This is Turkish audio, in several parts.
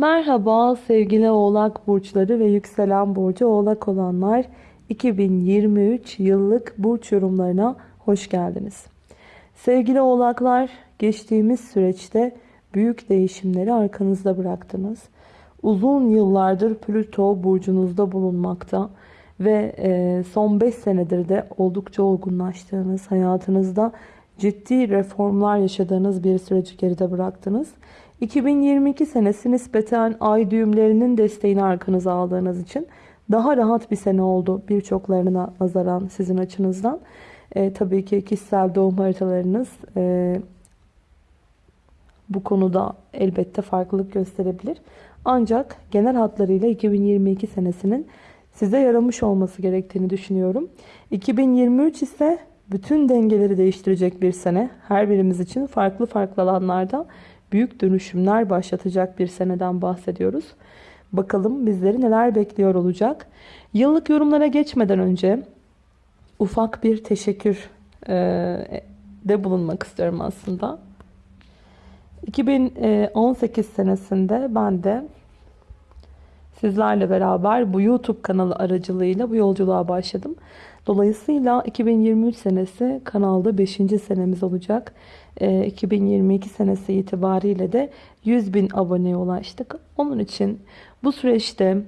Merhaba sevgili oğlak burçları ve yükselen burcu oğlak olanlar 2023 yıllık burç yorumlarına hoş geldiniz. Sevgili oğlaklar geçtiğimiz süreçte büyük değişimleri arkanızda bıraktınız. Uzun yıllardır Plüto burcunuzda bulunmakta ve e, son 5 senedir de oldukça olgunlaştığınız hayatınızda ciddi reformlar yaşadığınız bir süreci geride bıraktınız. 2022 senesi nispeten ay düğümlerinin desteğini arkanıza aldığınız için daha rahat bir sene oldu birçoklarına nazaran sizin açınızdan. E, tabii ki kişisel doğum haritalarınız e, bu konuda elbette farklılık gösterebilir. Ancak genel hatlarıyla 2022 senesinin size yaramış olması gerektiğini düşünüyorum. 2023 ise bütün dengeleri değiştirecek bir sene. Her birimiz için farklı farklı alanlarda büyük dönüşümler başlatacak bir seneden bahsediyoruz. Bakalım bizleri neler bekliyor olacak. Yıllık yorumlara geçmeden önce ufak bir teşekkür e, de bulunmak istiyorum aslında. 2018 senesinde ben de sizlerle beraber bu YouTube kanalı aracılığıyla bu yolculuğa başladım. Dolayısıyla 2023 senesi kanalda 5. senemiz olacak. 2022 ee, senesi itibariyle de 100 bin aboneye ulaştık. Onun için bu süreçte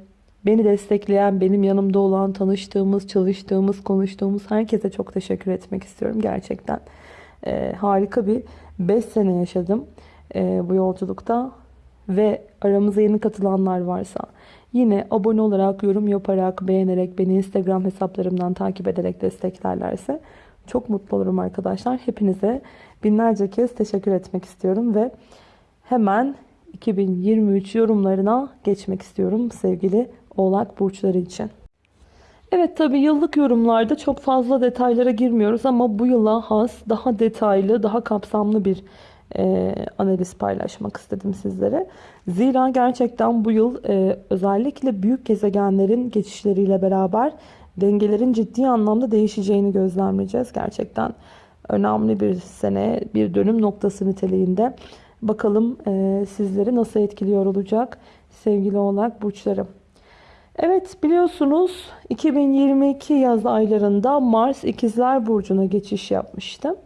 beni destekleyen, benim yanımda olan, tanıştığımız, çalıştığımız, konuştuğumuz herkese çok teşekkür etmek istiyorum. Gerçekten e, harika bir 5 sene yaşadım e, bu yolculukta. Ve aramıza yeni katılanlar varsa yine abone olarak, yorum yaparak, beğenerek, beni Instagram hesaplarımdan takip ederek desteklerlerse çok mutlu olurum arkadaşlar. Hepinize binlerce kez teşekkür etmek istiyorum ve hemen 2023 yorumlarına geçmek istiyorum sevgili Oğlak burçları için. Evet tabi yıllık yorumlarda çok fazla detaylara girmiyoruz ama bu yıla has daha detaylı, daha kapsamlı bir e, analiz paylaşmak istedim sizlere. Zira gerçekten bu yıl e, özellikle büyük gezegenlerin geçişleriyle beraber dengelerin ciddi anlamda değişeceğini gözlemleyeceğiz. Gerçekten önemli bir sene, bir dönüm noktası niteliğinde. Bakalım e, sizleri nasıl etkiliyor olacak sevgili oğlak burçlarım. Evet biliyorsunuz 2022 yaz aylarında Mars ikizler burcuna geçiş yapmıştı.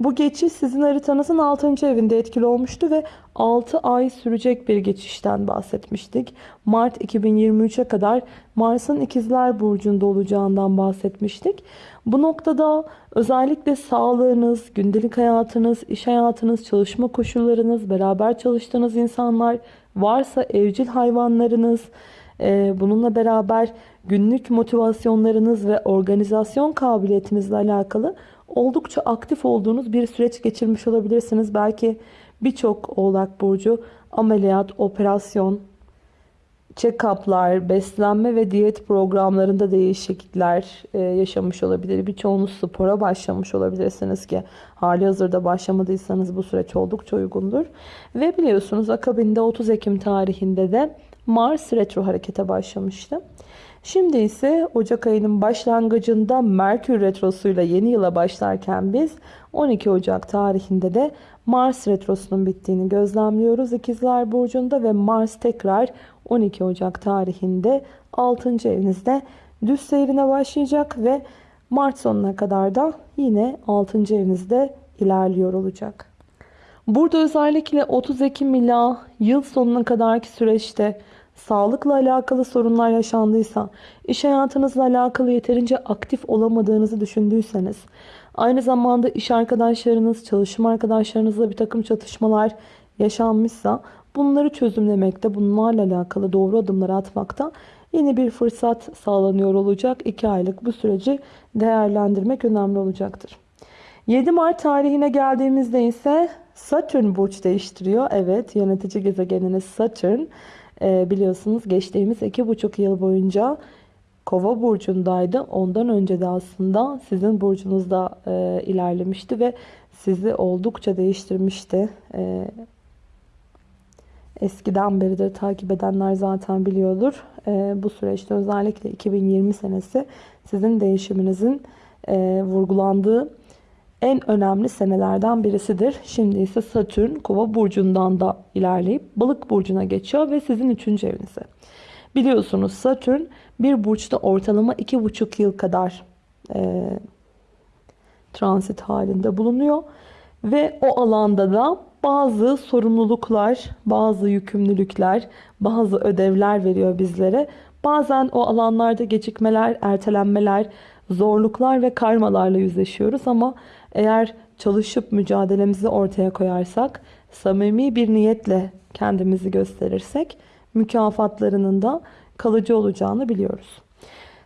Bu geçiş sizin haritanızın 6. evinde etkili olmuştu ve 6 ay sürecek bir geçişten bahsetmiştik. Mart 2023'e kadar Mars'ın ikizler burcunda olacağından bahsetmiştik. Bu noktada özellikle sağlığınız, gündelik hayatınız, iş hayatınız, çalışma koşullarınız, beraber çalıştığınız insanlar, varsa evcil hayvanlarınız, bununla beraber günlük motivasyonlarınız ve organizasyon kabiliyetinizle alakalı oldukça aktif olduğunuz bir süreç geçirmiş olabilirsiniz. Belki birçok oğlak burcu ameliyat, operasyon, check-up'lar, beslenme ve diyet programlarında değişiklikler e, yaşamış olabilir. Birçoğunuz spora başlamış olabilirsiniz ki hali hazırda başlamadıysanız bu süreç oldukça uygundur. Ve biliyorsunuz akabinde 30 Ekim tarihinde de Mars retro harekete başlamıştı. Şimdi ise Ocak ayının başlangıcında Merkür Retrosu'yla yeni yıla başlarken biz 12 Ocak tarihinde de Mars Retrosu'nun bittiğini gözlemliyoruz İkizler Burcu'nda ve Mars tekrar 12 Ocak tarihinde 6. evinizde düz seyrine başlayacak ve Mart sonuna kadar da yine 6. evinizde ilerliyor olacak. Burada özellikle 30 Ekim ila yıl sonuna kadarki süreçte sağlıkla alakalı sorunlar yaşandıysa, iş hayatınızla alakalı yeterince aktif olamadığınızı düşündüyseniz, aynı zamanda iş arkadaşlarınız, çalışma arkadaşlarınızla bir takım çatışmalar yaşanmışsa bunları çözümlemekte, bunlarla alakalı doğru adımları atmakta yeni bir fırsat sağlanıyor olacak. 2 aylık bu süreci değerlendirmek önemli olacaktır. 7 Mart tarihine geldiğimizde ise Satürn burç değiştiriyor. Evet yönetici gezegeniniz Satürn e, biliyorsunuz geçtiğimiz iki buçuk yıl boyunca Kova burcundaydı. Ondan önce de aslında sizin burcunuzda e, ilerlemişti ve sizi oldukça değiştirmişti. E, eskiden beridir takip edenler zaten biliyordur. E, bu süreçte özellikle 2020 senesi sizin değişiminizin e, vurgulandığı en önemli senelerden birisidir. Şimdi ise Satürn Kova burcundan da ilerleyip Balık burcuna geçiyor ve sizin 3. evinize. Biliyorsunuz Satürn bir burçta ortalama 2,5 yıl kadar e, transit halinde bulunuyor. Ve o alanda da bazı sorumluluklar, bazı yükümlülükler, bazı ödevler veriyor bizlere. Bazen o alanlarda gecikmeler, ertelenmeler, zorluklar ve karmalarla yüzleşiyoruz ama eğer çalışıp mücadelemizi ortaya koyarsak, samimi bir niyetle kendimizi gösterirsek mükafatlarının da kalıcı olacağını biliyoruz.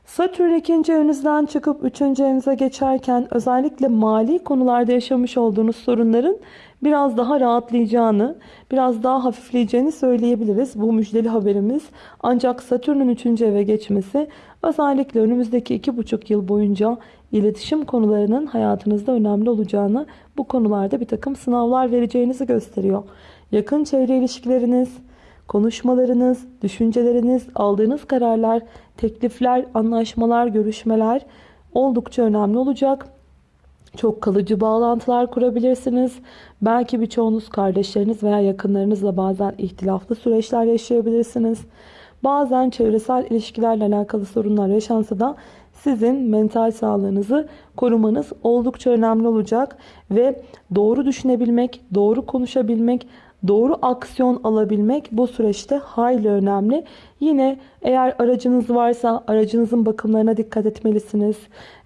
Satürn ikinci evinizden çıkıp üçüncü evinize geçerken özellikle mali konularda yaşamış olduğunuz sorunların biraz daha rahatlayacağını, biraz daha hafifleyeceğini söyleyebiliriz. Bu müjdeli haberimiz. Ancak Satürn'ün üçüncü eve geçmesi özellikle önümüzdeki iki buçuk yıl boyunca iletişim konularının hayatınızda önemli olacağını, bu konularda bir takım sınavlar vereceğinizi gösteriyor. Yakın çevre ilişkileriniz, konuşmalarınız, düşünceleriniz, aldığınız kararlar, teklifler, anlaşmalar, görüşmeler oldukça önemli olacak. Çok kalıcı bağlantılar kurabilirsiniz. Belki birçoğunuz kardeşleriniz veya yakınlarınızla bazen ihtilaflı süreçler yaşayabilirsiniz. Bazen çevresel ilişkilerle alakalı sorunlar yaşansa da sizin mental sağlığınızı korumanız oldukça önemli olacak ve doğru düşünebilmek, doğru konuşabilmek, doğru aksiyon alabilmek bu süreçte hayli önemli. Yine eğer aracınız varsa aracınızın bakımlarına dikkat etmelisiniz.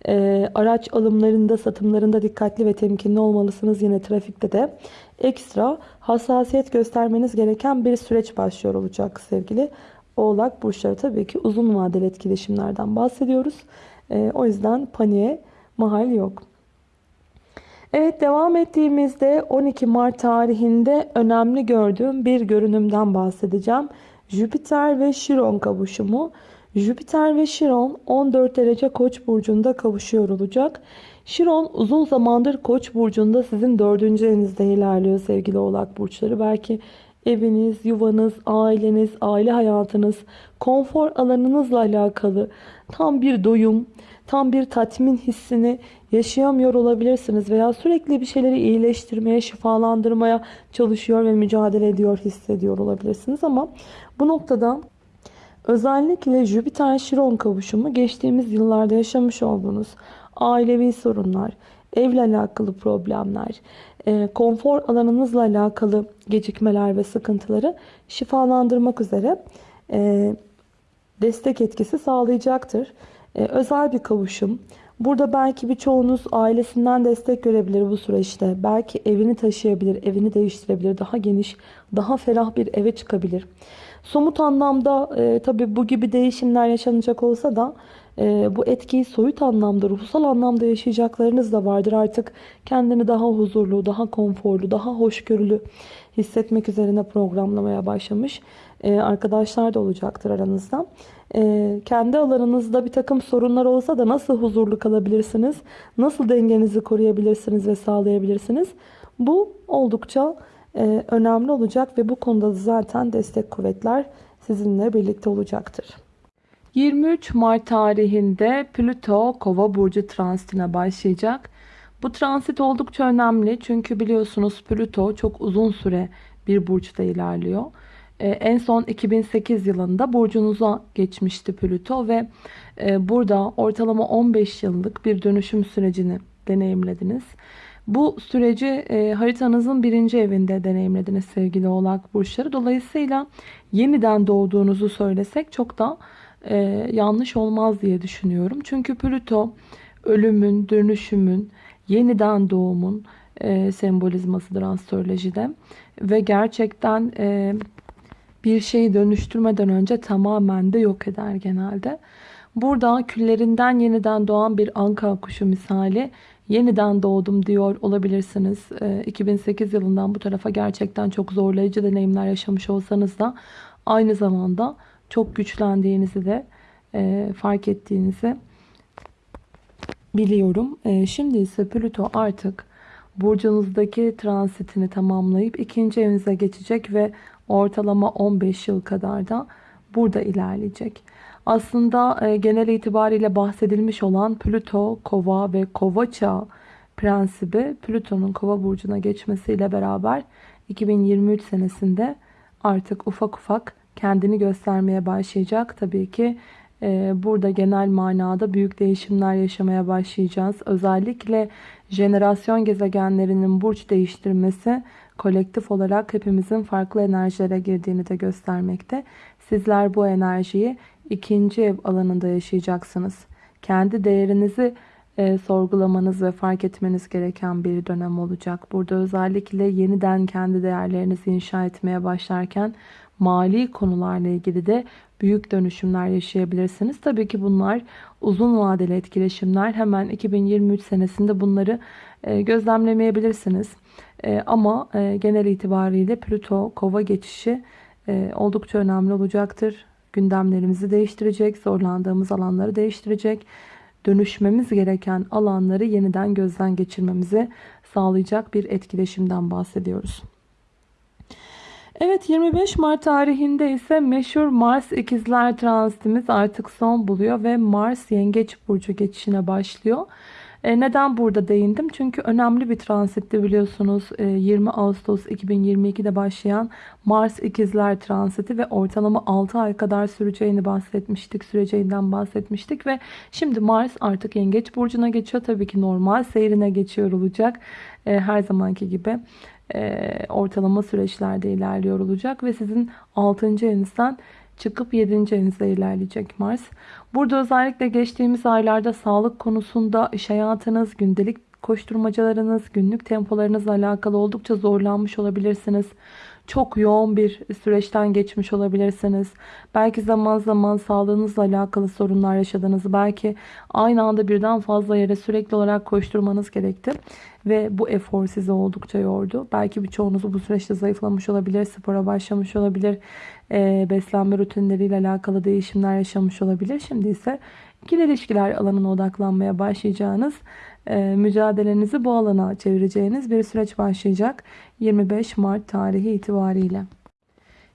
E, araç alımlarında, satımlarında dikkatli ve temkinli olmalısınız. Yine trafikte de ekstra hassasiyet göstermeniz gereken bir süreç başlıyor olacak sevgili Oğlak burçları. Tabii ki uzun vadeli etkileşimlerden bahsediyoruz. E, o yüzden paniğe mahal yok. Evet devam ettiğimizde 12 Mart tarihinde önemli gördüğüm bir görünümden bahsedeceğim. Jüpiter ve Şiron kavuşumu. Jüpiter ve Şiron 14 derece Koç burcunda kavuşuyor olacak. Şiron uzun zamandır Koç burcunda sizin 4. evinizde ilerliyor sevgili Oğlak burçları. Belki eviniz, yuvanız, aileniz, aile hayatınız, konfor alanınızla alakalı tam bir doyum, tam bir tatmin hissini yaşayamıyor olabilirsiniz veya sürekli bir şeyleri iyileştirmeye, şifalandırmaya çalışıyor ve mücadele ediyor, hissediyor olabilirsiniz. Ama bu noktada özellikle Jüpiter-Şiron kavuşumu geçtiğimiz yıllarda yaşamış olduğunuz ailevi sorunlar, evle alakalı problemler, e, konfor alanınızla alakalı gecikmeler ve sıkıntıları şifalandırmak üzere e, destek etkisi sağlayacaktır. E, özel bir kavuşum. Burada belki birçoğunuz ailesinden destek görebilir bu süreçte. Belki evini taşıyabilir, evini değiştirebilir. Daha geniş, daha ferah bir eve çıkabilir. Somut anlamda e, tabi bu gibi değişimler yaşanacak olsa da bu etkiyi soyut anlamda, ruhsal anlamda yaşayacaklarınız da vardır. Artık kendini daha huzurlu, daha konforlu, daha hoşgörülü hissetmek üzerine programlamaya başlamış e, arkadaşlar da olacaktır aranızda. E, kendi alanınızda bir takım sorunlar olsa da nasıl huzurlu kalabilirsiniz? Nasıl dengenizi koruyabilirsiniz ve sağlayabilirsiniz? Bu oldukça e, önemli olacak ve bu konuda zaten destek kuvvetler sizinle birlikte olacaktır. 23 Mart tarihinde Plüto Kova burcu transitine başlayacak. Bu transit oldukça önemli çünkü biliyorsunuz Plüto çok uzun süre bir burçta ilerliyor. Ee, en son 2008 yılında burcunuza geçmişti Plüto ve e, burada ortalama 15 yıllık bir dönüşüm sürecini deneyimlediniz. Bu süreci e, haritanızın birinci evinde deneyimlediniz sevgili oğlak burçları. Dolayısıyla yeniden doğduğunuzu söylesek çok da e, yanlış olmaz diye düşünüyorum. Çünkü Plüto ölümün, dönüşümün, yeniden doğumun e, sembolizmasıdır astrolojide. Ve gerçekten e, bir şeyi dönüştürmeden önce tamamen de yok eder genelde. Burada küllerinden yeniden doğan bir anka kuşu misali yeniden doğdum diyor olabilirsiniz. 2008 yılından bu tarafa gerçekten çok zorlayıcı deneyimler yaşamış olsanız da aynı zamanda çok güçlendiğinizi de e, fark ettiğinizi biliyorum. E, şimdi ise Plüto artık burcunuzdaki transitini tamamlayıp ikinci evinize geçecek ve ortalama 15 yıl kadar da burada ilerleyecek. Aslında e, genel itibariyle bahsedilmiş olan Plüto, Kova ve Kova çağı prensibi Plüton'un kova burcuna geçmesiyle beraber 2023 senesinde artık ufak ufak kendini göstermeye başlayacak. Tabii ki e, burada genel manada büyük değişimler yaşamaya başlayacağız. Özellikle jenerasyon gezegenlerinin burç değiştirmesi kolektif olarak hepimizin farklı enerjilere girdiğini de göstermekte. Sizler bu enerjiyi ikinci ev alanında yaşayacaksınız. Kendi değerinizi e, sorgulamanız ve fark etmeniz gereken bir dönem olacak. Burada özellikle yeniden kendi değerlerinizi inşa etmeye başlarken mali konularla ilgili de büyük dönüşümler yaşayabilirsiniz. Tabii ki bunlar uzun vadeli etkileşimler. Hemen 2023 senesinde bunları e, gözlemlemeyebilirsiniz. E, ama e, genel itibariyle Plüto kova geçişi oldukça önemli olacaktır. Gündemlerimizi değiştirecek, zorlandığımız alanları değiştirecek, dönüşmemiz gereken alanları yeniden gözden geçirmemizi sağlayacak bir etkileşimden bahsediyoruz. Evet 25 Mart tarihinde ise meşhur Mars ikizler transitimiz artık son buluyor ve Mars yengeç burcu geçişine başlıyor. E, neden burada değindim? Çünkü önemli bir transitti biliyorsunuz. E, 20 Ağustos 2022'de başlayan Mars ikizler transiti ve ortalama 6 ay kadar süreceğini bahsetmiştik. Süreceğinden bahsetmiştik ve şimdi Mars artık yengeç burcuna geçiyor. Tabii ki normal seyrine geçiyor olacak. E, her zamanki gibi e, ortalama süreçlerde ilerliyor olacak ve sizin 6. evinizden çıkıp 7. evinize ilerleyecek Mars. Burada özellikle geçtiğimiz aylarda sağlık konusunda iş hayatınız, gündelik koşturmacalarınız, günlük tempolarınızla alakalı oldukça zorlanmış olabilirsiniz. Çok yoğun bir süreçten geçmiş olabilirsiniz. Belki zaman zaman sağlığınızla alakalı sorunlar yaşadınız. Belki aynı anda birden fazla yere sürekli olarak koşturmanız gerekti. Ve bu efor sizi oldukça yordu. Belki birçoğunuz bu süreçte zayıflamış olabilir, spora başlamış olabilir, e, beslenme rutinleriyle alakalı değişimler yaşamış olabilir. Şimdi ise ikili ilişkiler alanına odaklanmaya başlayacağınız, mücadelenizi bu alana çevireceğiniz bir süreç başlayacak 25 Mart tarihi itibariyle.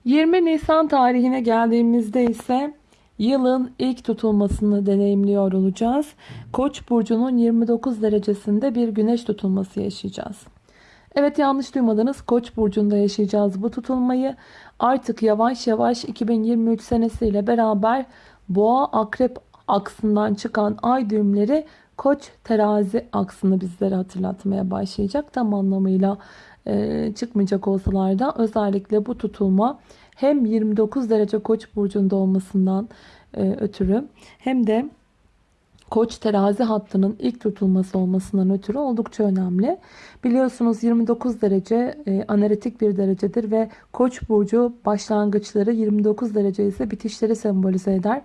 20 Nisan tarihine geldiğimizde ise yılın ilk tutulmasını deneyimliyor olacağız. Koç burcunun 29 derecesinde bir güneş tutulması yaşayacağız. Evet yanlış duymadınız. Koç burcunda yaşayacağız bu tutulmayı. Artık yavaş yavaş 2023 senesiyle beraber boğa akrep aksından çıkan ay düğümleri koç terazi aksını bizlere hatırlatmaya başlayacak. Tam anlamıyla e, çıkmayacak olsalar da özellikle bu tutulma hem 29 derece koç burcunda olmasından e, ötürü hem de Koç terazi hattının ilk tutulması olmasından ötürü oldukça önemli. Biliyorsunuz 29 derece e, analitik bir derecedir ve Koç burcu başlangıçları 29 derece ise bitişleri sembolize eder.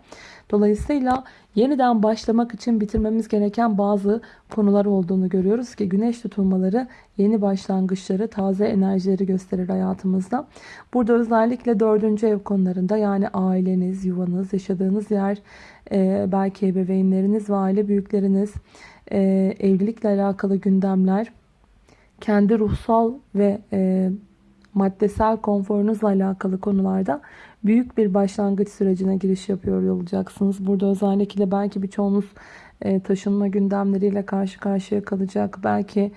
Dolayısıyla yeniden başlamak için bitirmemiz gereken bazı konular olduğunu görüyoruz ki güneş tutulmaları yeni başlangıçları, taze enerjileri gösterir hayatımızda. Burada özellikle dördüncü ev konularında yani aileniz, yuvanız, yaşadığınız yer, e, belki ebeveynleriniz ve aile büyükleriniz, e, evlilikle alakalı gündemler, kendi ruhsal ve e, maddesel konforunuzla alakalı konularda büyük bir başlangıç sürecine giriş yapıyor olacaksınız. Burada özellikle belki birçoğunuz e, taşınma gündemleriyle karşı karşıya kalacak. Belki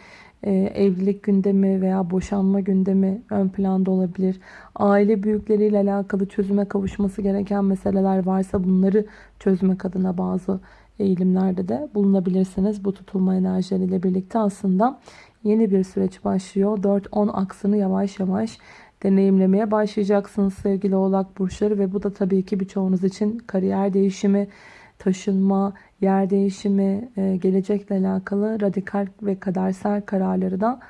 evlilik gündemi veya boşanma gündemi ön planda olabilir. Aile büyükleriyle alakalı çözüme kavuşması gereken meseleler varsa bunları çözmek adına bazı eğilimlerde de bulunabilirsiniz. Bu tutulma enerjileriyle birlikte aslında yeni bir süreç başlıyor. 4-10 aksını yavaş yavaş deneyimlemeye başlayacaksınız sevgili oğlak burçları ve bu da tabii ki birçoğunuz için kariyer değişimi, taşınma, yer değişimi, e, gelecekle alakalı radikal ve kadersel kararları da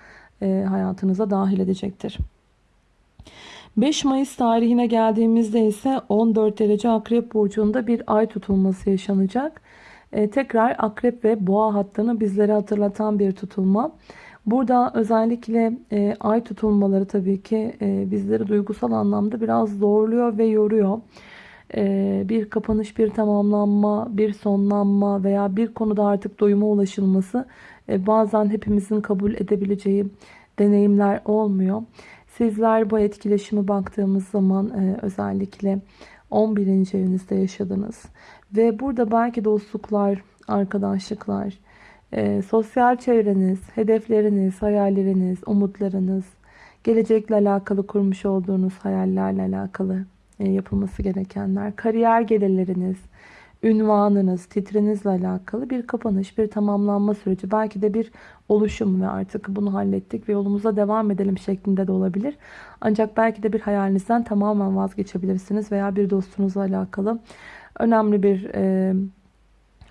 e, hayatınıza dahil edecektir. 5 Mayıs tarihine geldiğimizde ise 14 derece akrep burcunda bir ay tutulması yaşanacak. E, tekrar akrep ve boğa hattını bizlere hatırlatan bir tutulma. Burada özellikle e, ay tutulmaları tabii ki e, bizleri duygusal anlamda biraz zorluyor ve yoruyor. E, bir kapanış, bir tamamlanma, bir sonlanma veya bir konuda artık doyuma ulaşılması e, bazen hepimizin kabul edebileceği deneyimler olmuyor. Sizler bu etkileşimi baktığımız zaman e, özellikle 11. evinizde yaşadınız. Ve burada belki dostluklar, arkadaşlıklar, e, sosyal çevreniz, hedefleriniz, hayalleriniz, umutlarınız, gelecekle alakalı kurmuş olduğunuz hayallerle alakalı yapılması gerekenler, kariyer gelirleriniz, ünvanınız, titrinizle alakalı bir kapanış, bir tamamlanma süreci. Belki de bir oluşum ve artık bunu hallettik ve yolumuza devam edelim şeklinde de olabilir. Ancak belki de bir hayalinizden tamamen vazgeçebilirsiniz veya bir dostunuzla alakalı önemli bir e,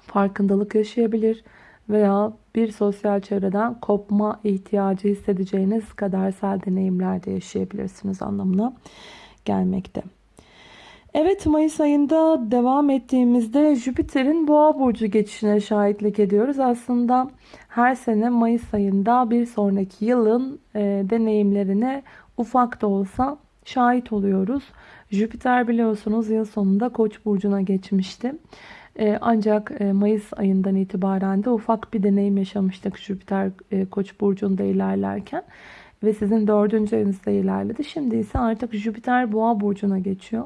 farkındalık yaşayabilir veya bir sosyal çevreden kopma ihtiyacı hissedeceğiniz kadersel deneyimler de yaşayabilirsiniz anlamına gelmekte. Evet Mayıs ayında devam ettiğimizde Jüpiter'in Boğa burcu geçişine şahitlik ediyoruz. Aslında her sene Mayıs ayında bir sonraki yılın e, deneyimlerine ufak da olsa şahit oluyoruz. Jüpiter biliyorsunuz yıl sonunda Koç burcuna geçmişti. E, ancak e, Mayıs ayından itibaren de ufak bir deneyim yaşamıştık Jüpiter e, Koç burcunda ilerlerken ve sizin dördüncü evinizde ilerledi. Şimdi ise artık Jüpiter Boğa burcuna geçiyor.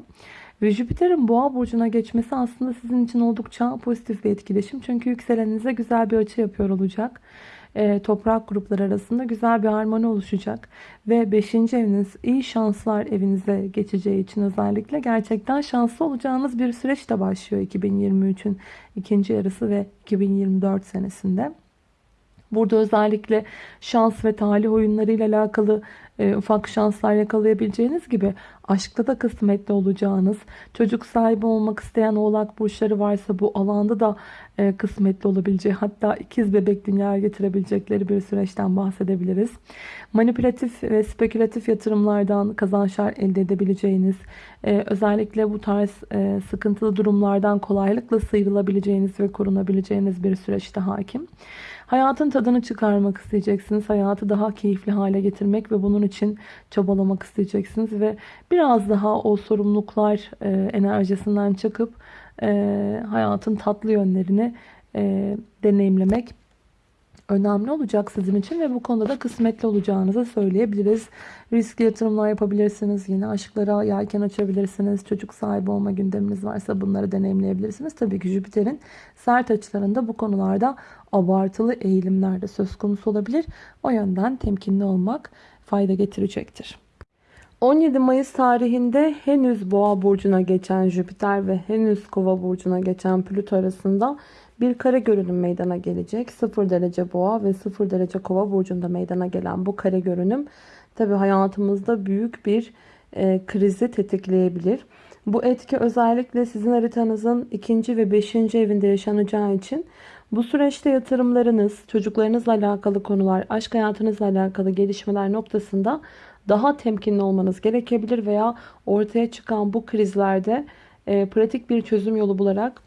Ve Jüpiter'in boğa burcuna geçmesi aslında sizin için oldukça pozitif bir etkileşim. Çünkü yükselenize güzel bir açı yapıyor olacak. E, toprak grupları arasında güzel bir harmoni oluşacak. Ve 5. eviniz iyi şanslar evinize geçeceği için özellikle gerçekten şanslı olacağınız bir süreç de başlıyor 2023'ün ikinci yarısı ve 2024 senesinde. Burada özellikle şans ve talih oyunlarıyla alakalı e, ufak şanslar yakalayabileceğiniz gibi aşkta da kısmetli olacağınız, çocuk sahibi olmak isteyen oğlak burçları varsa bu alanda da e, kısmetli olabileceği hatta ikiz bebek dünyaya getirebilecekleri bir süreçten bahsedebiliriz. Manipülatif ve spekülatif yatırımlardan kazançlar elde edebileceğiniz, e, özellikle bu tarz e, sıkıntılı durumlardan kolaylıkla sıyrılabileceğiniz ve korunabileceğiniz bir süreçte hakim. Hayatın tadını çıkarmak isteyeceksiniz. Hayatı daha keyifli hale getirmek ve bunun için çabalamak isteyeceksiniz. Ve biraz daha o sorumluluklar e, enerjisinden çıkıp e, hayatın tatlı yönlerini e, deneyimlemek önemli olacak sizin için ve bu konuda da kısmetli olacağınızı söyleyebiliriz. Riskli yatırımlar yapabilirsiniz. Yine aşklara yelken açabilirsiniz. Çocuk sahibi olma gündeminiz varsa bunları deneyimleyebilirsiniz. Tabii ki Jüpiter'in sert açılarında bu konularda abartılı eğilimler de söz konusu olabilir. O yönden temkinli olmak fayda getirecektir. 17 Mayıs tarihinde henüz Boğa burcuna geçen Jüpiter ve henüz Kova burcuna geçen Plüto arasında bir kare görünüm meydana gelecek. 0 derece boğa ve 0 derece kova burcunda meydana gelen bu kare görünüm tabi hayatımızda büyük bir e, krizi tetikleyebilir. Bu etki özellikle sizin haritanızın ikinci ve beşinci evinde yaşanacağı için bu süreçte yatırımlarınız, çocuklarınızla alakalı konular, aşk hayatınızla alakalı gelişmeler noktasında daha temkinli olmanız gerekebilir veya ortaya çıkan bu krizlerde e, pratik bir çözüm yolu bularak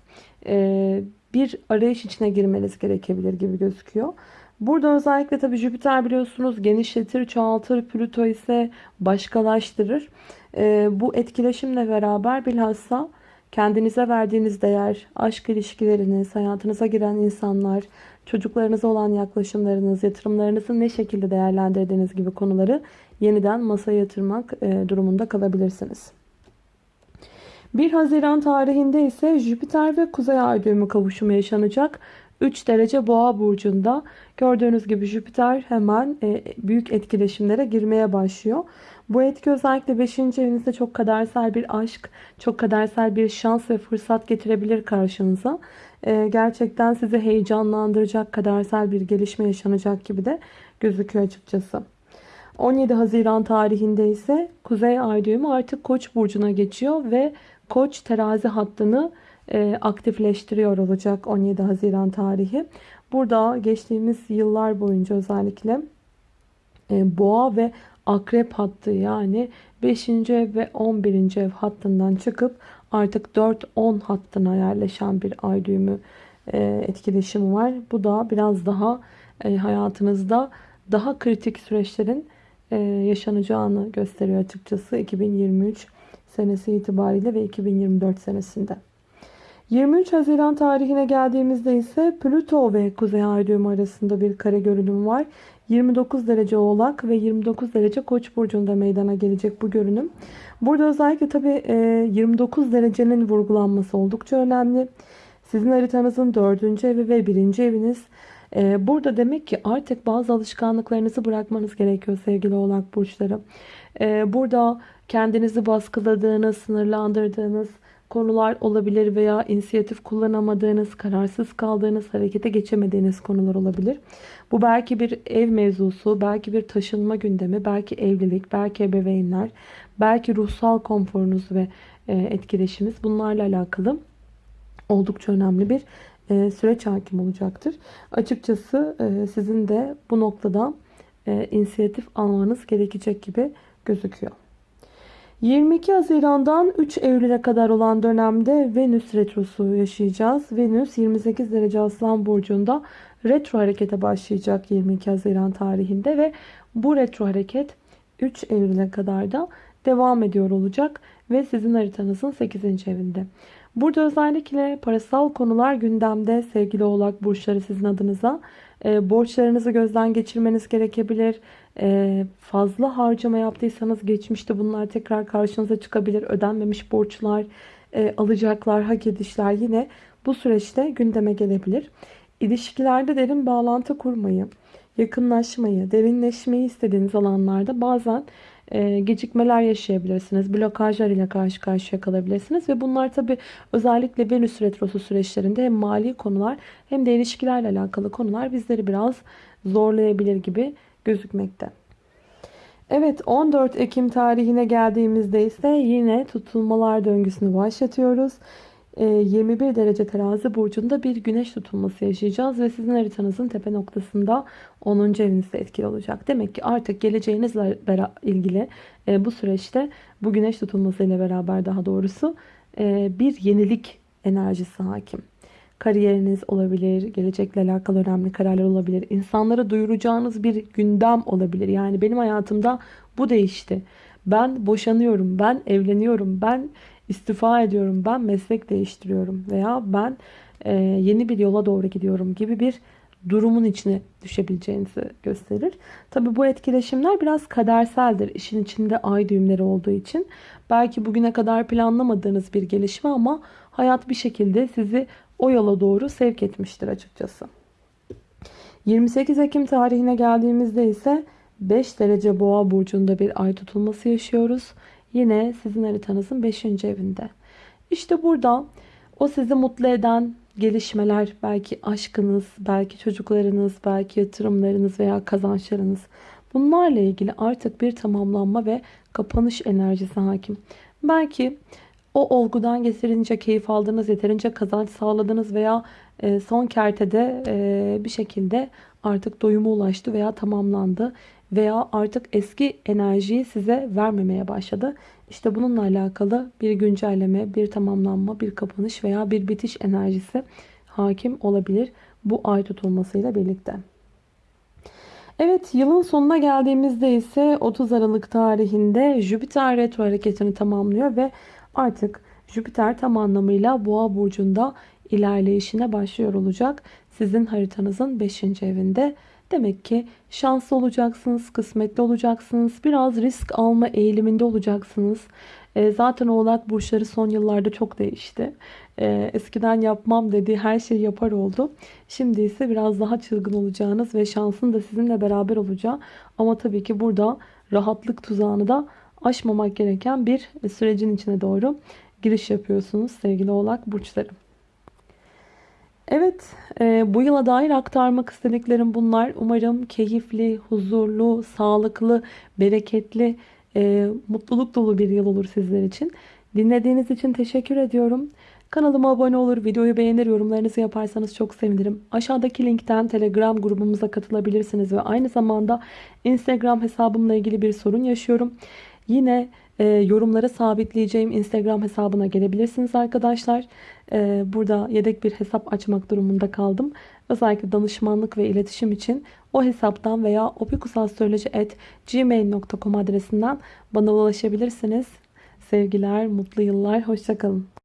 e, bir arayış içine girmeniz gerekebilir gibi gözüküyor. Burada özellikle tabi Jüpiter biliyorsunuz genişletir, çoğaltır, Plüto ise başkalaştırır. Ee, bu etkileşimle beraber bilhassa kendinize verdiğiniz değer, aşk ilişkileriniz, hayatınıza giren insanlar, çocuklarınıza olan yaklaşımlarınız, yatırımlarınızı ne şekilde değerlendirdiğiniz gibi konuları yeniden masaya yatırmak e, durumunda kalabilirsiniz. 1 Haziran tarihinde ise Jüpiter ve Kuzey Ay düğümü kavuşumu yaşanacak. 3 derece boğa burcunda gördüğünüz gibi Jüpiter hemen e, büyük etkileşimlere girmeye başlıyor. Bu etki özellikle 5. evinizde çok kadersel bir aşk, çok kadersel bir şans ve fırsat getirebilir karşınıza. E, gerçekten sizi heyecanlandıracak kadersel bir gelişme yaşanacak gibi de gözüküyor açıkçası. 17 Haziran tarihinde ise Kuzey Ay düğümü artık Koç burcuna geçiyor ve Koç terazi hattını e, aktifleştiriyor olacak 17 Haziran tarihi. Burada geçtiğimiz yıllar boyunca özellikle e, boğa ve akrep hattı yani 5. ev ve 11. ev hattından çıkıp artık 4-10 hattına yerleşen bir ay düğümü e, etkileşimi var. Bu da biraz daha e, hayatınızda daha kritik süreçlerin e, yaşanacağını gösteriyor açıkçası 2023 senesi itibariyle ve 2024 senesinde. 23 Haziran tarihine geldiğimizde ise Plüto ve Kuzey Ay düğümü arasında bir kare görünüm var. 29 derece Oğlak ve 29 derece Koç burcunda meydana gelecek bu görünüm. Burada özellikle tabi 29 derecenin vurgulanması oldukça önemli. Sizin haritanızın 4. evi ve 1. eviniz Ee, burada demek ki artık bazı alışkanlıklarınızı bırakmanız gerekiyor sevgili oğlak burçları. Ee, burada kendinizi baskıladığınız, sınırlandırdığınız konular olabilir veya inisiyatif kullanamadığınız, kararsız kaldığınız, harekete geçemediğiniz konular olabilir. Bu belki bir ev mevzusu, belki bir taşınma gündemi, belki evlilik, belki ebeveynler, belki ruhsal konforunuz ve e, etkileşimiz bunlarla alakalı oldukça önemli bir e, süreç hakim olacaktır. Açıkçası e, sizin de bu noktada inisiyatif almanız gerekecek gibi gözüküyor. 22 Haziran'dan 3 Eylül'e kadar olan dönemde Venüs retrosu yaşayacağız. Venüs 28 derece Aslan Burcu'nda retro harekete başlayacak 22 Haziran tarihinde ve bu retro hareket 3 Eylül'e kadar da devam ediyor olacak ve sizin haritanızın 8. evinde. Burada özellikle parasal konular gündemde sevgili oğlak burçları sizin adınıza. E, borçlarınızı gözden geçirmeniz gerekebilir. E, fazla harcama yaptıysanız geçmişte bunlar tekrar karşınıza çıkabilir. Ödenmemiş borçlar, e, alacaklar, hak edişler yine bu süreçte gündeme gelebilir. İlişkilerde derin bağlantı kurmayı, yakınlaşmayı, derinleşmeyi istediğiniz alanlarda bazen e, gecikmeler yaşayabilirsiniz. Blokajlar ile karşı karşıya kalabilirsiniz. Ve bunlar tabi özellikle Venüs Retrosu süreçlerinde hem mali konular hem de ilişkilerle alakalı konular bizleri biraz zorlayabilir gibi gözükmekte. Evet 14 Ekim tarihine geldiğimizde ise yine tutulmalar döngüsünü başlatıyoruz. 21 ee, derece terazi burcunda bir güneş tutulması yaşayacağız ve sizin haritanızın tepe noktasında 10. evinizde etkili olacak. Demek ki artık geleceğinizle ilgili e, bu süreçte bu güneş tutulması ile beraber daha doğrusu e, bir yenilik enerjisi hakim. Kariyeriniz olabilir, gelecekle alakalı önemli kararlar olabilir. İnsanlara duyuracağınız bir gündem olabilir. Yani benim hayatımda bu değişti. Ben boşanıyorum, ben evleniyorum, ben istifa ediyorum, ben meslek değiştiriyorum veya ben e, yeni bir yola doğru gidiyorum gibi bir durumun içine düşebileceğinizi gösterir. Tabi bu etkileşimler biraz kaderseldir. İşin içinde ay düğümleri olduğu için. Belki bugüne kadar planlamadığınız bir gelişme ama hayat bir şekilde sizi o yola doğru sevk etmiştir açıkçası. 28 Ekim tarihine geldiğimizde ise 5 derece boğa burcunda bir ay tutulması yaşıyoruz. Yine sizin haritanızın 5. evinde. İşte burada o sizi mutlu eden gelişmeler, belki aşkınız, belki çocuklarınız, belki yatırımlarınız veya kazançlarınız. Bunlarla ilgili artık bir tamamlanma ve kapanış enerjisi hakim. Belki o olgudan getirince keyif aldınız, yeterince kazanç sağladınız veya e, son kertede e, bir şekilde artık doyuma ulaştı veya tamamlandı veya artık eski enerjiyi size vermemeye başladı. İşte bununla alakalı bir güncelleme, bir tamamlanma, bir kapanış veya bir bitiş enerjisi hakim olabilir bu ay tutulmasıyla birlikte. Evet yılın sonuna geldiğimizde ise 30 Aralık tarihinde Jüpiter retro hareketini tamamlıyor ve artık Jüpiter tam anlamıyla Boğa burcunda ilerleyişine başlıyor olacak. Sizin haritanızın 5. evinde Demek ki şanslı olacaksınız, kısmetli olacaksınız, biraz risk alma eğiliminde olacaksınız. E, zaten oğlak burçları son yıllarda çok değişti. E, eskiden yapmam dediği her şeyi yapar oldu. Şimdi ise biraz daha çılgın olacağınız ve şansın da sizinle beraber olacağı. Ama tabii ki burada rahatlık tuzağını da aşmamak gereken bir sürecin içine doğru giriş yapıyorsunuz sevgili oğlak burçları. Evet, e, bu yıla dair aktarmak istediklerim bunlar. Umarım keyifli, huzurlu, sağlıklı, bereketli, e, mutluluk dolu bir yıl olur sizler için. Dinlediğiniz için teşekkür ediyorum. Kanalıma abone olur, videoyu beğenir, yorumlarınızı yaparsanız çok sevinirim. Aşağıdaki linkten Telegram grubumuza katılabilirsiniz ve aynı zamanda Instagram hesabımla ilgili bir sorun yaşıyorum. Yine e, yorumlara sabitleyeceğim Instagram hesabına gelebilirsiniz arkadaşlar. E, burada yedek bir hesap açmak durumunda kaldım. Özellikle danışmanlık ve iletişim için o hesaptan veya opikusastroloji.gmail.com adresinden bana ulaşabilirsiniz. Sevgiler, mutlu yıllar, hoşçakalın.